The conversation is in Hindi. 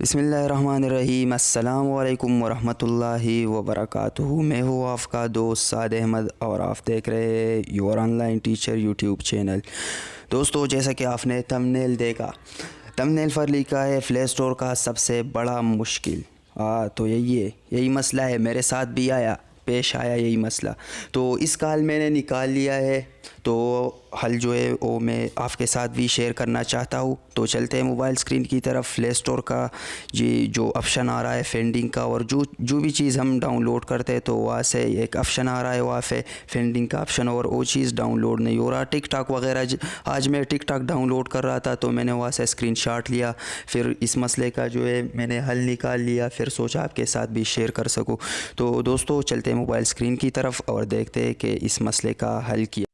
बसमीम अल्लाम वरहमतुल्लाहि मैं हूँ आपका दोस्त साद अहमद और आप देख रहे हैं your online teacher YouTube channel. दोस्तों, जैसा कि आपने थंबनेल देखा थंबनेल पर लिखा है प्ले स्टोर का सबसे बड़ा मुश्किल। हाँ तो यही है, यही मसला है। मेरे साथ भी आया, पेश आया यही मसला। तो इस काल मैंने निकाल लिया है तो हल जो है वो मैं आपके साथ भी शेयर करना चाहता हूँ। तो चलते हैं मोबाइल स्क्रीन की तरफ़ प्ले स्टोर का जी जो ऑप्शन आ रहा है फेंडिंग का और जो जो भी चीज़ हम डाउनलोड करते हैं तो वहाँ से एक ऑप्शन आ रहा है, वहाँ पे फेंडिंग का ऑप्शन और वो चीज़ डाउनलोड नहीं हो रहा। टिक टाक वगैरह आज मैं टिक टाक डाउनलोड कर रहा था तो मैंने वहाँ से स्क्रीन लिया। फिर इस मसले का जो है मैंने हल निकाल लिया, फिर सोचा आपके साथ भी शेयर कर सकूँ। तो दोस्तों चलते हैं मोबाइल स्क्रीन की तरफ़ और देखते हैं कि इस मसले का हल किया